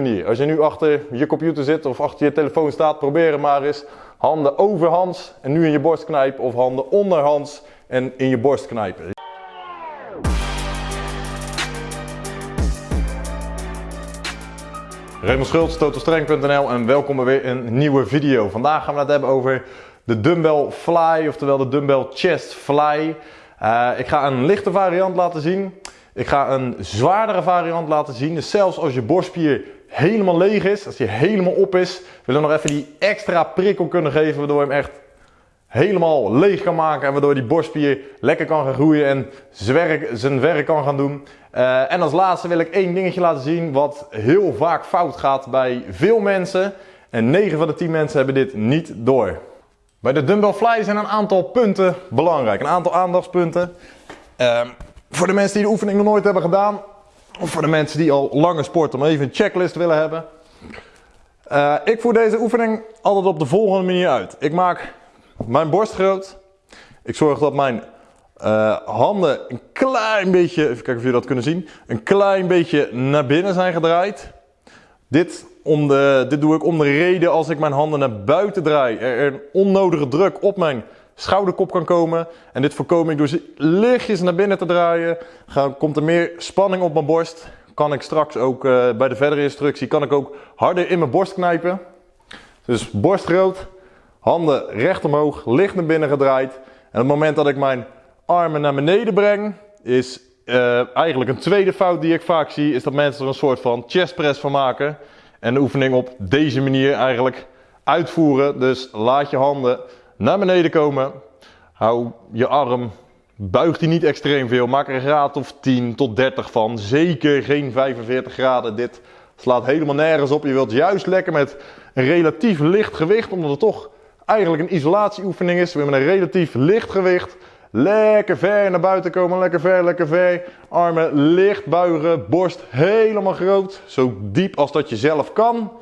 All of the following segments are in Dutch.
manier. Als je nu achter je computer zit of achter je telefoon staat, probeer het maar eens. Handen overhands en nu in je borst knijpen of handen onderhands en in je borst knijpen. Raymond Schultz, totalstrength.nl en welkom bij weer een nieuwe video. Vandaag gaan we het hebben over de dumbbell fly, oftewel de dumbbell chest fly. Uh, ik ga een lichte variant laten zien. Ik ga een zwaardere variant laten zien. Dus zelfs als je borstspier helemaal leeg is, als die helemaal op is, willen we nog even die extra prikkel kunnen geven, waardoor je hem echt helemaal leeg kan maken en waardoor die borstspier lekker kan gaan groeien en zijn werk kan gaan doen. Uh, en als laatste wil ik één dingetje laten zien wat heel vaak fout gaat bij veel mensen. En 9 van de 10 mensen hebben dit niet door. Bij de dumbbell fly zijn een aantal punten belangrijk, een aantal aandachtspunten. Uh, voor de mensen die de oefening nog nooit hebben gedaan, of voor de mensen die al langer sporten, maar even een checklist willen hebben. Uh, ik voer deze oefening altijd op de volgende manier uit. Ik maak mijn borst groot. Ik zorg dat mijn uh, handen een klein beetje, even kijken of jullie dat kunnen zien, een klein beetje naar binnen zijn gedraaid. Dit, om de, dit doe ik om de reden als ik mijn handen naar buiten draai, er een onnodige druk op mijn schouderkop kan komen. En dit voorkom ik door ze lichtjes naar binnen te draaien. Gaan, komt er meer spanning op mijn borst. Kan ik straks ook uh, bij de verdere instructie kan ik ook harder in mijn borst knijpen. Dus borst groot, handen recht omhoog, licht naar binnen gedraaid. En op het moment dat ik mijn armen naar beneden breng, is uh, eigenlijk een tweede fout die ik vaak zie, is dat mensen er een soort van chest press van maken. En de oefening op deze manier eigenlijk uitvoeren. Dus laat je handen naar beneden komen. Hou je arm, buigt die niet extreem veel. Maak er een graad of 10 tot 30 van. Zeker geen 45 graden. Dit slaat helemaal nergens op. Je wilt juist lekker met een relatief licht gewicht, omdat het toch eigenlijk een isolatieoefening is. We hebben een relatief licht gewicht. Lekker ver naar buiten komen, lekker ver, lekker ver. Armen licht buigen, borst helemaal groot. Zo diep als dat je zelf kan.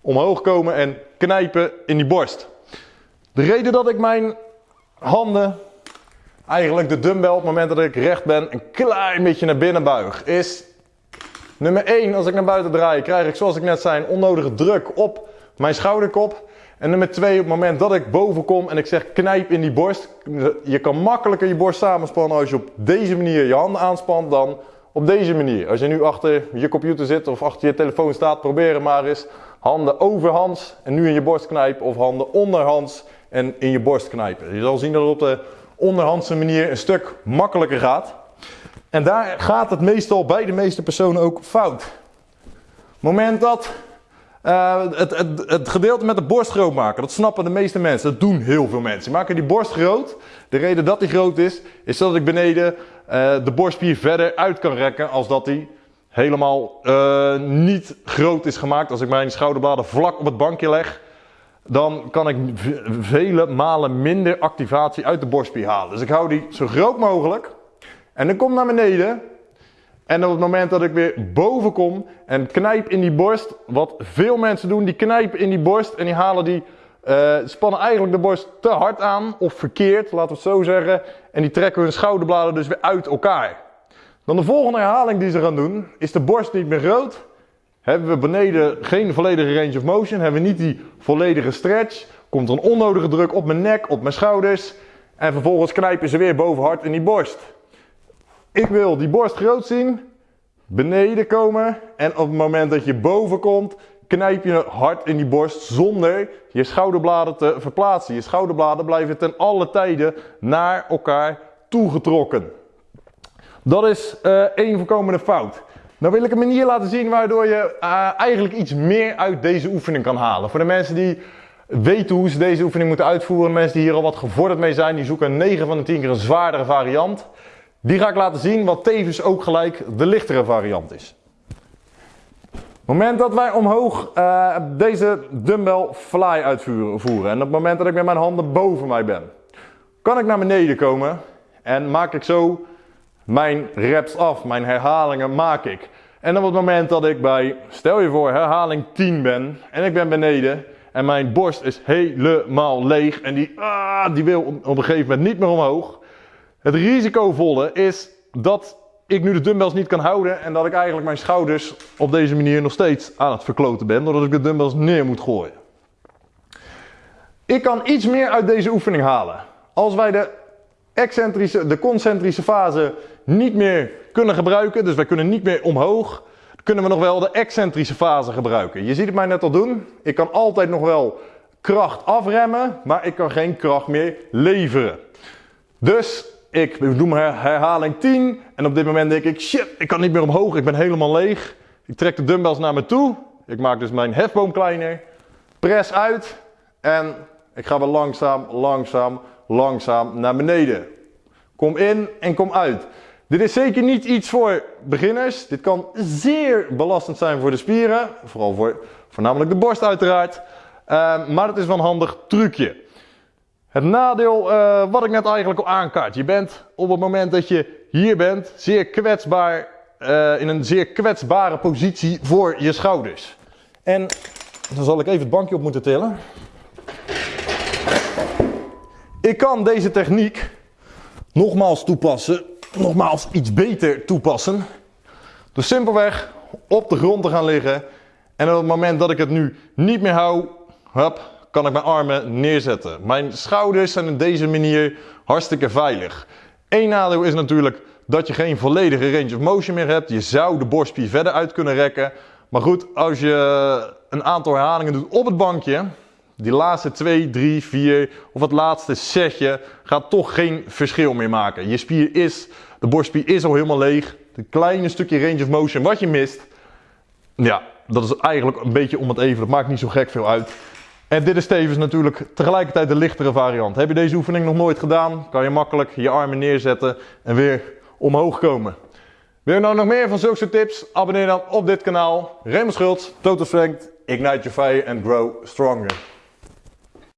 Omhoog komen en knijpen in die borst. De reden dat ik mijn handen, eigenlijk de dumbbell op het moment dat ik recht ben, een klein beetje naar binnen buig, is nummer 1, als ik naar buiten draai, krijg ik zoals ik net zei een onnodige druk op mijn schouderkop. En nummer 2, op het moment dat ik boven kom en ik zeg knijp in die borst, je kan makkelijker je borst samenspannen als je op deze manier je handen aanspant dan op deze manier. Als je nu achter je computer zit of achter je telefoon staat, probeer het maar eens. Handen overhands en nu in je borst knijpen of handen onderhands en in je borst knijpen. Je zal zien dat het op de onderhandse manier een stuk makkelijker gaat. En daar gaat het meestal bij de meeste personen ook fout. moment dat uh, het, het, het, gedeelte met de borst groot maken, dat snappen de meeste mensen. Dat doen heel veel mensen. Die maken die borst groot. De reden dat die groot is, is dat ik beneden uh, de borstspier verder uit kan rekken als dat die helemaal uh, niet groot is gemaakt. Als ik mijn schouderbladen vlak op het bankje leg, dan kan ik vele malen minder activatie uit de borstspier halen. Dus ik hou die zo groot mogelijk. En dan kom naar beneden. En op het moment dat ik weer boven kom en knijp in die borst, wat veel mensen doen, die knijpen in die borst en die halen die, uh, spannen eigenlijk de borst te hard aan, of verkeerd, laten we het zo zeggen. En die trekken hun schouderbladen dus weer uit elkaar. Dan de volgende herhaling die ze gaan doen, is de borst niet meer groot, hebben we beneden geen volledige range of motion, hebben we niet die volledige stretch, komt er een onnodige druk op mijn nek, op mijn schouders en vervolgens knijpen ze weer boven hard in die borst. Ik wil die borst groot zien, beneden komen en op het moment dat je boven komt, knijp je hard in die borst zonder je schouderbladen te verplaatsen. Je schouderbladen blijven ten alle tijden naar elkaar toegetrokken. Dat is uh, één voorkomende fout. Nou wil ik een manier laten zien waardoor je uh, eigenlijk iets meer uit deze oefening kan halen. Voor de mensen die weten hoe ze deze oefening moeten uitvoeren, mensen die hier al wat gevorderd mee zijn, die zoeken 9 van de 10 keer een zwaardere variant. Die ga ik laten zien, wat tevens ook gelijk de lichtere variant is. Op het moment dat wij omhoog uh, deze dumbbell fly uitvoeren en op het moment dat ik met mijn handen boven mij ben, kan ik naar beneden komen en maak ik zo mijn reps af, mijn herhalingen maak ik. En op het moment dat ik bij, stel je voor, herhaling 10 ben en ik ben beneden en mijn borst is helemaal leeg en die, ah, die wil op een gegeven moment niet meer omhoog. Het risicovolle is dat ik nu de dumbbells niet kan houden en dat ik eigenlijk mijn schouders op deze manier nog steeds aan het verkloten ben, doordat ik de dumbbells neer moet gooien. Ik kan iets meer uit deze oefening halen. Als wij de excentrische, de concentrische fase niet meer kunnen gebruiken, dus wij kunnen niet meer omhoog, kunnen we nog wel de excentrische fase gebruiken. Je ziet het mij net al doen. Ik kan altijd nog wel kracht afremmen, maar ik kan geen kracht meer leveren. Dus ik doe mijn herhaling 10 en op dit moment denk ik, shit, ik kan niet meer omhoog, ik ben helemaal leeg. Ik trek de dumbbells naar me toe. Ik maak dus mijn hefboom kleiner. Press uit en ik ga weer langzaam, langzaam, langzaam naar beneden. Kom in en kom uit. Dit is zeker niet iets voor beginners. Dit kan zeer belastend zijn voor de spieren. Vooral voor voornamelijk de borst uiteraard. Uh, maar het is wel een handig trucje. Het nadeel uh, wat ik net eigenlijk al aankaart. Je bent op het moment dat je hier bent zeer kwetsbaar. Uh, in een zeer kwetsbare positie voor je schouders. En dan zal ik even het bankje op moeten tillen. Ik kan deze techniek nogmaals toepassen, nogmaals iets beter toepassen. Dus simpelweg op de grond te gaan liggen. En op het moment dat ik het nu niet meer hou, hup, kan ik mijn armen neerzetten. Mijn schouders zijn op deze manier hartstikke veilig. Eén nadeel is natuurlijk dat je geen volledige range of motion meer hebt. Je zou de borstspier verder uit kunnen rekken. Maar goed, als je een aantal herhalingen doet op het bankje, die laatste 2, 3, 4 of het laatste setje gaat toch geen verschil meer maken. Je spier is, de borstspier is al helemaal leeg. Een kleine stukje range of motion wat je mist, ja, dat is eigenlijk een beetje om het even. Dat maakt niet zo gek veel uit. En dit is tevens natuurlijk tegelijkertijd de lichtere variant. Heb je deze oefening nog nooit gedaan, kan je makkelijk je armen neerzetten en weer omhoog komen. Wil je nou nog meer van zulke tips? Abonneer dan op dit kanaal. Raymond Schultz, Total Strength, Ignite Your Fire and Grow Stronger.